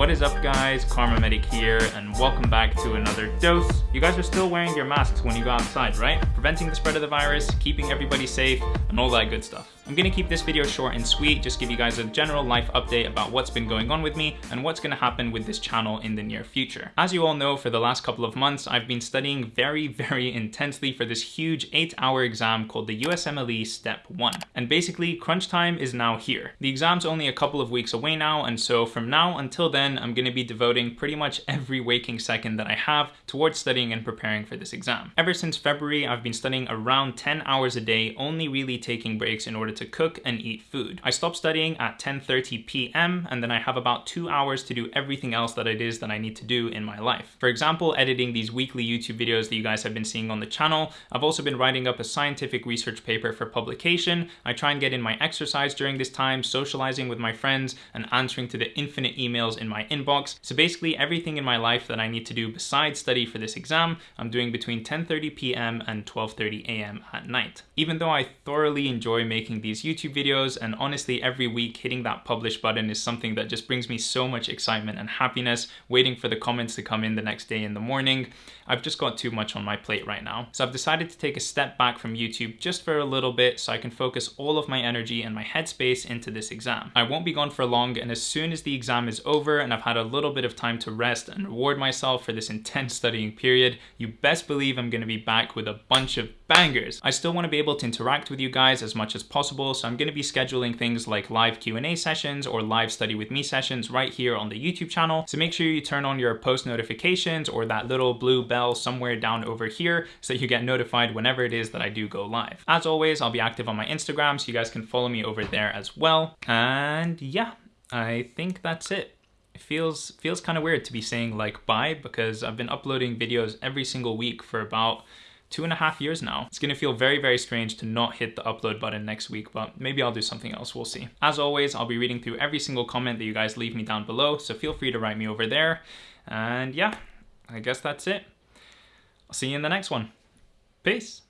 What is up guys, Kharma Medic here, and welcome back to another dose. You guys are still wearing your masks when you go outside, right? Preventing the spread of the virus, keeping everybody safe, and all that good stuff. I'm gonna keep this video short and sweet, just give you guys a general life update about what's been going on with me and what's gonna happen with this channel in the near future. As you all know, for the last couple of months, I've been studying very, very intensely for this huge eight hour exam called the USMLE Step 1. And basically, crunch time is now here. The exam's only a couple of weeks away now, and so from now until then, I'm gonna be devoting pretty much every waking second that I have towards studying and preparing for this exam. Ever since February, I've been studying around 10 hours a day, only really taking breaks in order to to cook and eat food. I stop studying at 10.30 p.m. and then I have about two hours to do everything else that it is that I need to do in my life. For example, editing these weekly YouTube videos that you guys have been seeing on the channel. I've also been writing up a scientific research paper for publication. I try and get in my exercise during this time, socializing with my friends and answering to the infinite emails in my inbox. So basically everything in my life that I need to do besides study for this exam, I'm doing between 10.30 p.m. and 12.30 a.m. at night. Even though I thoroughly enjoy making these YouTube videos and honestly every week hitting that publish button is something that just brings me so much excitement and happiness waiting for the comments to come in the next day in the morning. I've just got too much on my plate right now. So I've decided to take a step back from YouTube just for a little bit so I can focus all of my energy and my headspace into this exam. I won't be gone for long and as soon as the exam is over and I've had a little bit of time to rest and reward myself for this intense studying period, you best believe I'm gonna be back with a bunch of bangers. I still wanna be able to interact with you guys as much as possible. So I'm going to be scheduling things like live Q&A sessions or live study with me sessions right here on the YouTube channel. So make sure you turn on your post notifications or that little blue bell somewhere down over here so you get notified whenever it is that I do go live. As always, I'll be active on my Instagram so you guys can follow me over there as well. And yeah, I think that's it it feels feels kind of weird to be saying like bye because I've been uploading videos every single week for about two and a half years now. It's gonna feel very, very strange to not hit the upload button next week, but maybe I'll do something else, we'll see. As always, I'll be reading through every single comment that you guys leave me down below, so feel free to write me over there. And yeah, I guess that's it. I'll see you in the next one. Peace.